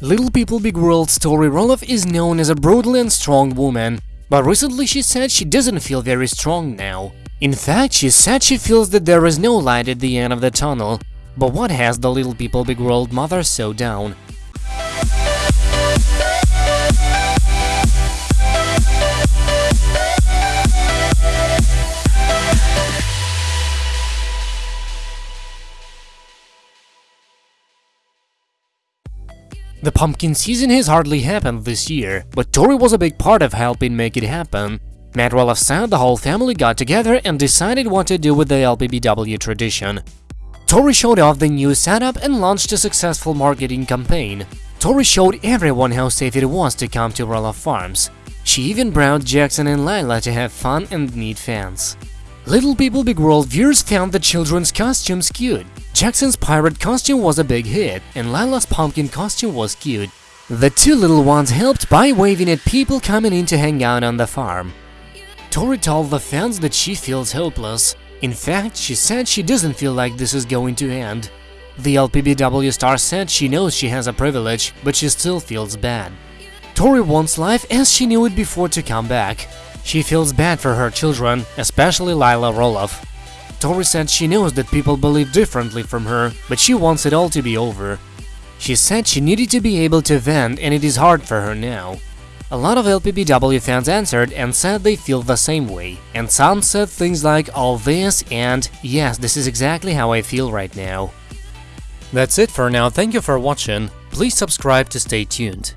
Little People Big World Tori Roloff is known as a brutal and strong woman, but recently she said she doesn't feel very strong now. In fact, she said she feels that there is no light at the end of the tunnel. But what has the Little People Big World mother so down? The pumpkin season has hardly happened this year, but Tori was a big part of helping make it happen. Matt Roloff said the whole family got together and decided what to do with the LPBW tradition. Tori showed off the new setup and launched a successful marketing campaign. Tori showed everyone how safe it was to come to Roloff Farms. She even brought Jackson and Lila to have fun and meet fans. Little People Big World viewers found the children's costumes cute. Jackson's pirate costume was a big hit, and Lila's pumpkin costume was cute. The two little ones helped by waving at people coming in to hang out on the farm. Tori told the fans that she feels hopeless. In fact, she said she doesn't feel like this is going to end. The LPBW star said she knows she has a privilege, but she still feels bad. Tori wants life as she knew it before to come back. She feels bad for her children, especially Lila Roloff. Tori said she knows that people believe differently from her, but she wants it all to be over. She said she needed to be able to vent and it is hard for her now. A lot of LPBW fans answered and said they feel the same way, and some said things like all this and yes, this is exactly how I feel right now. That's it for now, thank you for watching, please subscribe to stay tuned.